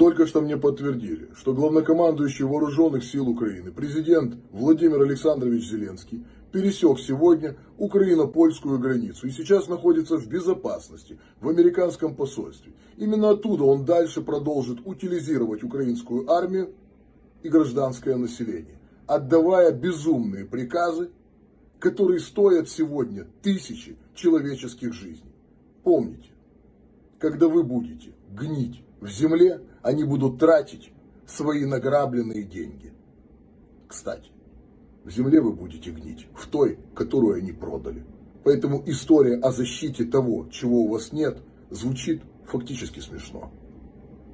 Только что мне подтвердили, что главнокомандующий Вооруженных сил Украины, президент Владимир Александрович Зеленский, пересек сегодня украино-польскую границу и сейчас находится в безопасности в американском посольстве. Именно оттуда он дальше продолжит утилизировать украинскую армию и гражданское население, отдавая безумные приказы, которые стоят сегодня тысячи человеческих жизней. Помните, когда вы будете гнить в земле, они будут тратить свои награбленные деньги. Кстати, в земле вы будете гнить, в той, которую они продали. Поэтому история о защите того, чего у вас нет, звучит фактически смешно.